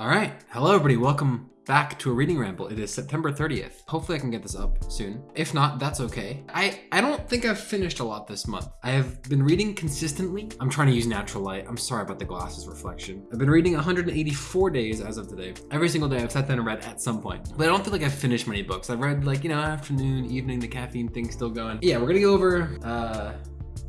All right. Hello, everybody. Welcome back to a reading ramble. It is September 30th. Hopefully I can get this up soon. If not, that's okay. I, I don't think I've finished a lot this month. I have been reading consistently. I'm trying to use natural light. I'm sorry about the glasses reflection. I've been reading 184 days as of today. Every single day I've sat down and read at some point. But I don't feel like I've finished many books. I've read like, you know, afternoon, evening, the caffeine thing still going. Yeah, we're gonna go over uh,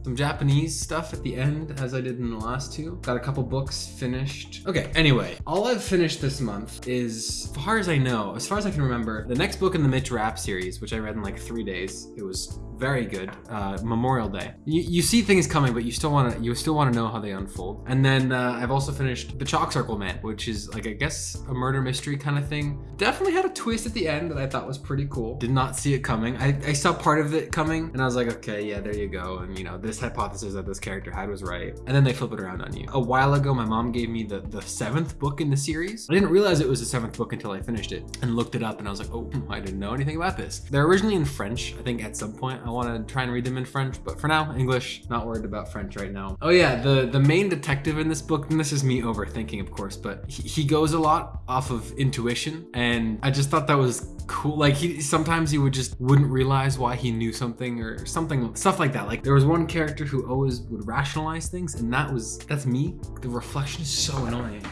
some Japanese stuff at the end as I did in the last two. Got a couple books finished. Okay, anyway, all I've finished this month is, as far as I know, as far as I can remember, the next book in the Mitch Rapp series, which I read in like three days. It was very good. Uh, Memorial Day. You, you see things coming, but you still want to you still want to know how they unfold. And then uh, I've also finished The Chalk Circle Man, which is like I guess a murder mystery kind of thing. Definitely had a twist at the end that I thought was pretty cool. Did not see it coming. I, I saw part of it coming, and I was like, okay, yeah, there you go. And you know, this hypothesis that this character had was right. And then they flip it around on you. A while ago, my mom gave me the the seventh book in the series. I didn't realize it was the seventh book until I finished it and looked it up, and I was like, oh, I didn't know anything about this. They're originally in French. I think at some point I want to try and read them in French, but for now, English. Not worried about French right now. Oh yeah, the, the main detective in this book, and this is me overthinking, of course, but he, he goes a lot off of intuition, and I just thought that was cool. Like he sometimes he would just wouldn't realize why he knew something or something, stuff like that. Like there was one character who always would rationalize things, and that was that's me. The reflection is so annoying.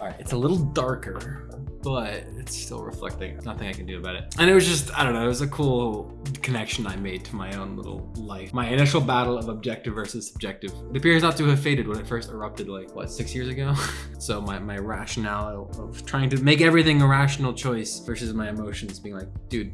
All right, it's a little darker, but it's still reflecting. Nothing I can do about it. And it was just, I don't know, it was a cool connection I made to my own little life. My initial battle of objective versus subjective. It appears not to have faded when it first erupted like, what, six years ago? so my, my rationale of trying to make everything a rational choice versus my emotions being like, dude,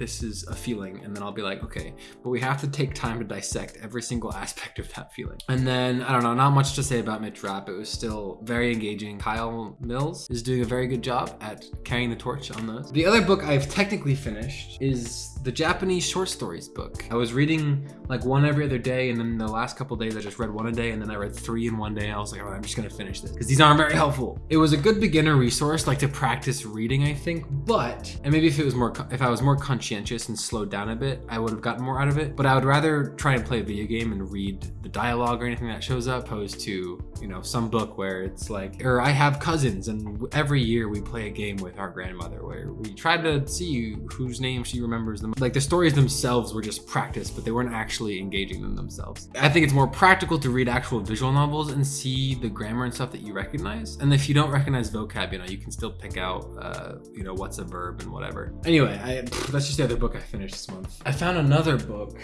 this is a feeling and then I'll be like okay but we have to take time to dissect every single aspect of that feeling. And then I don't know not much to say about Mitch Rapp. It was still very engaging. Kyle Mills is doing a very good job at carrying the torch on those. The other book I've technically finished is the Japanese short stories book. I was reading like one every other day and then the last couple days I just read one a day and then I read three in one day I was like oh, I'm just gonna finish this because these aren't very helpful. It was a good beginner resource like to practice reading I think but and maybe if it was more if I was more conscientious conscientious and slowed down a bit, I would have gotten more out of it. But I would rather try and play a video game and read the dialogue or anything that shows up, opposed to, you know, some book where it's like, or I have cousins and every year we play a game with our grandmother where we try to see whose name she remembers them. Like the stories themselves were just practice, but they weren't actually engaging them themselves. I think it's more practical to read actual visual novels and see the grammar and stuff that you recognize. And if you don't recognize vocab, you know, you can still pick out, uh, you know, what's a verb and whatever. Anyway, I, that's just the other book I finished this month. I found another book.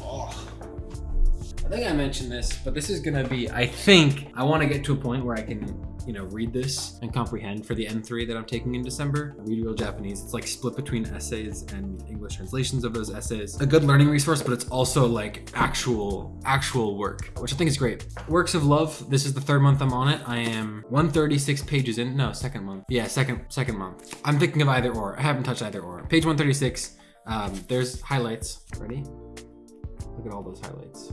Oh. I think I mentioned this, but this is gonna be, I think, I wanna get to a point where I can, you know, read this and comprehend for the N3 that I'm taking in December. Read Real Japanese. It's like split between essays and English translations of those essays. A good learning resource, but it's also like actual, actual work, which I think is great. Works of Love, this is the third month I'm on it. I am 136 pages in, no, second month. Yeah, second, second month. I'm thinking of either or. I haven't touched either or. Page 136, um, there's highlights. Ready? Look at all those highlights.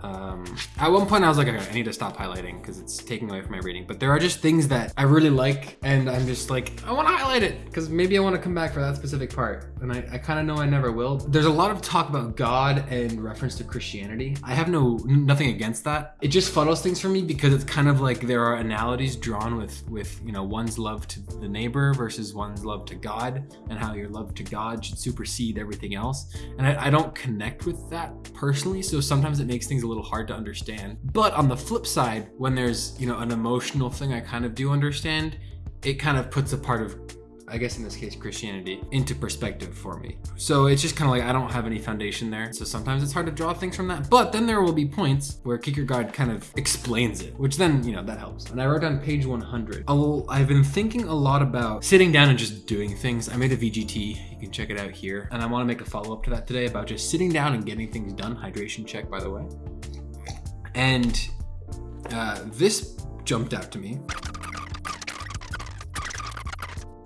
Um, at one point I was like, okay, I need to stop highlighting because it's taking away from my reading. But there are just things that I really like and I'm just like, I want to highlight it because maybe I want to come back for that specific part. And I, I kind of know I never will. There's a lot of talk about God and reference to Christianity. I have no nothing against that. It just fuddles things for me because it's kind of like there are analogies drawn with, with you know, one's love to the neighbor versus one's love to God and how your love to God should supersede everything else. And I, I don't connect with that personally. So sometimes it makes things a little hard to understand. But on the flip side, when there's, you know, an emotional thing I kind of do understand, it kind of puts a part of I guess in this case, Christianity, into perspective for me. So it's just kind of like I don't have any foundation there. So sometimes it's hard to draw things from that. But then there will be points where Kierkegaard kind of explains it, which then, you know, that helps. And I wrote on page 100. I've been thinking a lot about sitting down and just doing things. I made a VGT. You can check it out here. And I want to make a follow up to that today about just sitting down and getting things done. Hydration check, by the way. And uh, this jumped out to me.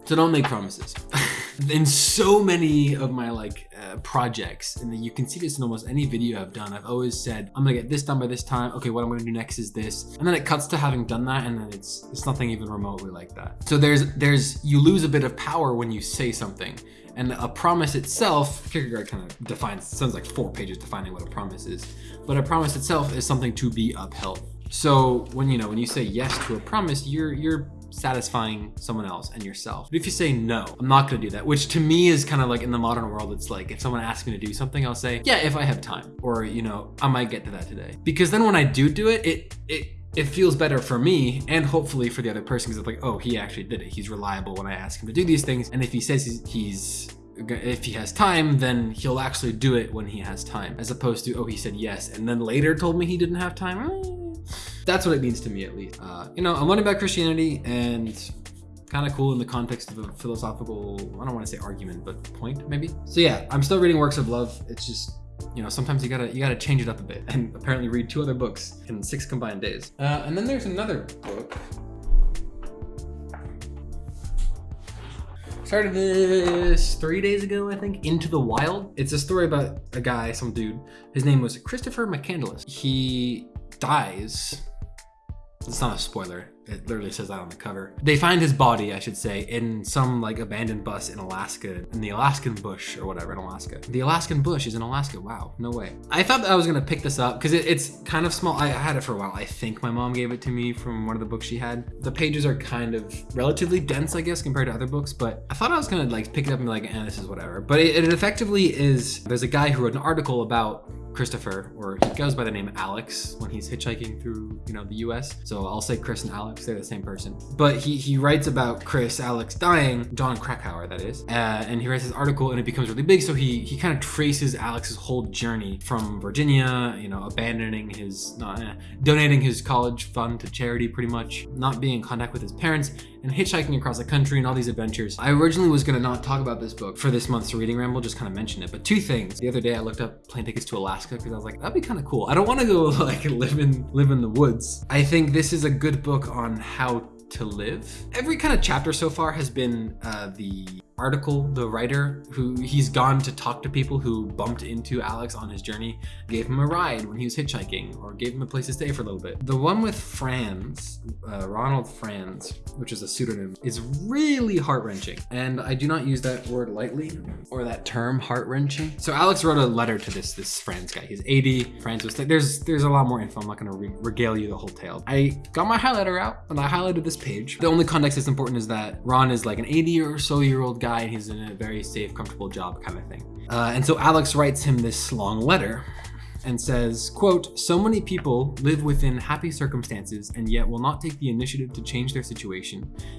So don't make promises. in so many of my like projects, and you can see this in almost any video I've done, I've always said, I'm gonna get this done by this time. Okay, what I'm gonna do next is this. And then it cuts to having done that, and then it's it's nothing even remotely like that. So there's there's you lose a bit of power when you say something. And a promise itself, Kierkegaard kind of defines, sounds like four pages defining what a promise is. But a promise itself is something to be upheld. So when you know when you say yes to a promise, you're you're satisfying someone else and yourself. But if you say no, I'm not gonna do that, which to me is kind of like in the modern world, it's like if someone asks me to do something, I'll say, yeah, if I have time, or you know, I might get to that today. Because then when I do do it, it it it feels better for me and hopefully for the other person because it's like, oh, he actually did it. He's reliable when I ask him to do these things. And if he says he's, he's if he has time, then he'll actually do it when he has time, as opposed to, oh, he said yes and then later told me he didn't have time. Mm, That's what it means to me, at least. Uh, you know, I'm learning about Christianity and kind of cool in the context of a philosophical, I don't want to say argument, but point maybe. So yeah, I'm still reading works of love. It's just, you know, sometimes you gotta you gotta change it up a bit and apparently read two other books in six combined days. Uh, and then there's another book. Started this three days ago, I think. Into the Wild. It's a story about a guy, some dude. His name was Christopher McCandless. He dies. It's not a spoiler. It literally says that on the cover. They find his body, I should say, in some like abandoned bus in Alaska, in the Alaskan bush or whatever in Alaska. The Alaskan bush is in Alaska. Wow, no way. I thought I was gonna pick this up because it, it's kind of small. I had it for a while. I think my mom gave it to me from one of the books she had. The pages are kind of relatively dense, I guess, compared to other books, but I thought I was gonna like pick it up and be like, eh, this is whatever. But it, it effectively is, there's a guy who wrote an article about Christopher, or he goes by the name Alex when he's hitchhiking through, you know, the US. So I'll say Chris and Alex, they're the same person. But he, he writes about Chris, Alex dying, Jon Krakauer, that is. Uh, and he writes this article and it becomes really big. So he, he kind of traces Alex's whole journey from Virginia, you know, abandoning his, not, eh, donating his college fund to charity pretty much, not being in contact with his parents, and hitchhiking across the country and all these adventures. I originally was gonna not talk about this book for this month's reading ramble, just kind of mention it. But two things. The other day I looked up plane tickets to Alaska because I was like, that'd be kind of cool. I don't want to go like live in live in the woods. I think this is a good book on how to live. Every kind of chapter so far has been uh, the article, the writer, who he's gone to talk to people who bumped into Alex on his journey, gave him a ride when he was hitchhiking, or gave him a place to stay for a little bit. The one with Franz, uh, Ronald Franz, which is a pseudonym, is really heart-wrenching. And I do not use that word lightly, or that term heart-wrenching. So Alex wrote a letter to this this Franz guy. He's 80, Franz was, there's, there's a lot more info. I'm not gonna re regale you the whole tale. I got my highlighter out and I highlighted this page. The only context that's important is that Ron is like an 80 or so year old guy guy and he's in a very safe, comfortable job kind of thing. Uh, and so Alex writes him this long letter and says, quote, so many people live within happy circumstances and yet will not take the initiative to change their situation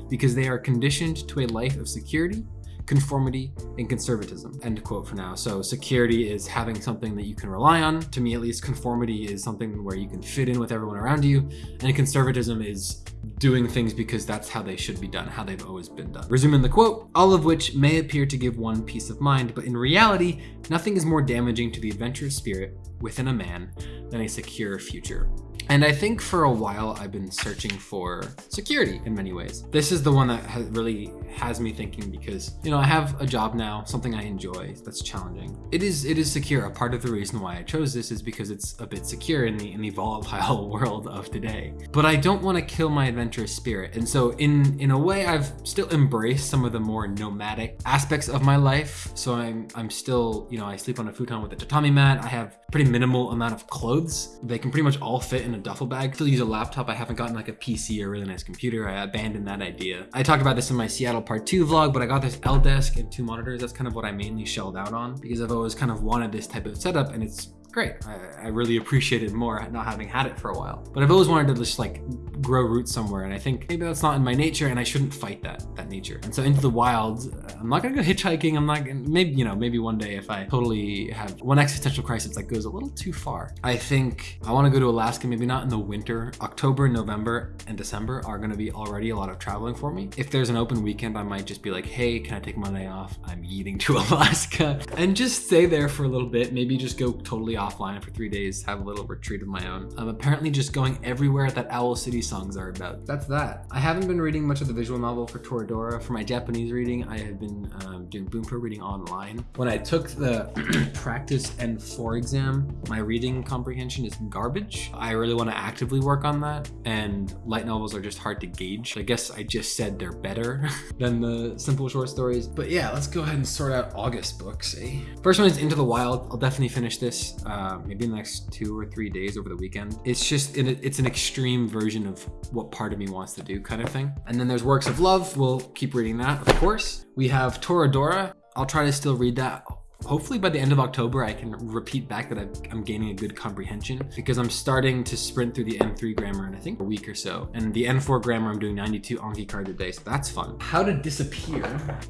because they are conditioned to a life of security, conformity, and conservatism. End quote for now. So security is having something that you can rely on. To me, at least, conformity is something where you can fit in with everyone around you. And conservatism is doing things because that's how they should be done, how they've always been done. Resuming the quote, all of which may appear to give one peace of mind, but in reality, nothing is more damaging to the adventurous spirit within a man than a secure future. And I think for a while I've been searching for security in many ways. This is the one that has really has me thinking because, you know, I have a job now, something I enjoy that's challenging. It is it is secure. A part of the reason why I chose this is because it's a bit secure in the in the volatile world of today. But I don't want to kill my adventurous spirit. And so in in a way I've still embraced some of the more nomadic aspects of my life. So I'm I'm still, you know, I sleep on a futon with a tatami mat. I have pretty minimal amount of clothes. They can pretty much all fit in a duffel bag. Still use a laptop. I haven't gotten like a PC or a really nice computer. I abandoned that idea. I talked about this in my Seattle part two vlog, but I got this L desk and two monitors. That's kind of what I mainly shelled out on because I've always kind of wanted this type of setup and it's great. I, I, really appreciate it more not having had it for a while. But I've always wanted to just like grow roots somewhere. And I think maybe that's not in my nature and I shouldn't fight that, that nature. And so into the wild, I'm not gonna go hitchhiking. I'm not gonna, maybe, you know, maybe one day if I totally have one existential crisis that goes a little too far. I think I wanna go to Alaska, maybe not in the winter. October, November, and December are gonna be already a lot of traveling for me. If there's an open weekend, I might just be like, hey, can I take Monday off? I'm eating to Alaska and just stay there for a little bit. Maybe just go totally offline for three days, have a little retreat of my own. I'm apparently just going everywhere that Owl City songs are about. That's that. I haven't been reading much of the visual novel for Toradora. For my Japanese reading, I have been um, doing Bunpo reading online. When I took the practice N4 exam, my reading comprehension is garbage. I really want to actively work on that, and light novels are just hard to gauge. I guess I just said they're better than the simple short stories. But yeah, let's go ahead and sort out August books, eh? First one is Into the Wild. I'll definitely finish this. Uh, maybe in the next two or three days over the weekend. It's just, it's an extreme version of what part of me wants to do kind of thing. And then there's Works of Love. We'll keep reading that, of course. We have Toradora. I'll try to still read that hopefully by the end of October, I can repeat back that i am gaining a good comprehension because I'm starting to sprint through the N3 grammar in I think a week or so. And the N4 grammar, I'm doing 92 Anki cards a day, so that's fun. How to disappear.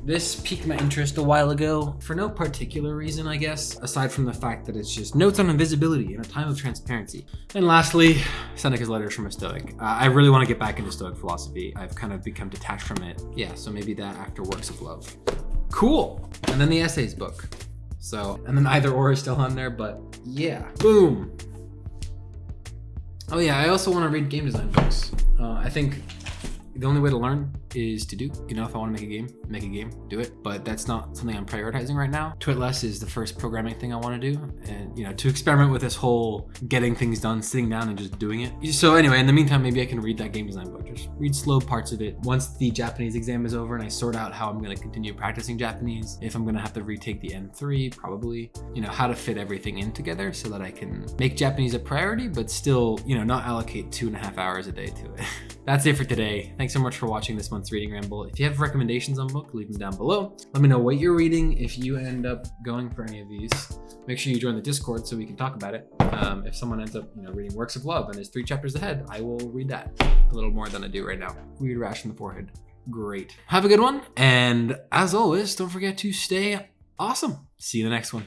This piqued my interest a while ago for no particular reason, I guess, aside from the fact that it's just notes on invisibility in a time of transparency. And lastly, Seneca's Letters from a Stoic. Uh, I really want to get back into Stoic philosophy. I've kind of become detached from it. Yeah, so maybe that after Works of Love. Cool. And then the essays book. So, and then either or is still on there, but yeah. Boom. Oh yeah, I also want to read game design books. Uh, I think the only way to learn is to do. You know, if I want to make a game, make a game, do it. But that's not something I'm prioritizing right now. Twitless is the first programming thing I want to do. And, you know, to experiment with this whole getting things done, sitting down and just doing it. So anyway, in the meantime, maybe I can read that game design book. Just read slow parts of it. Once the Japanese exam is over and I sort out how I'm going to continue practicing Japanese, if I'm going to have to retake the N3, probably, you know, how to fit everything in together so that I can make Japanese a priority, but still, you know, not allocate two and a half hours a day to it. That's it for today. Thanks so much for watching this month's Reading Ramble. If you have recommendations on book, leave them down below. Let me know what you're reading. If you end up going for any of these, make sure you join the Discord so we can talk about it. Um, if someone ends up you know, reading Works of Love and is three chapters ahead, I will read that a little more than I do right now. Weird rash in the forehead. Great. Have a good one. And as always, don't forget to stay awesome. See you in the next one.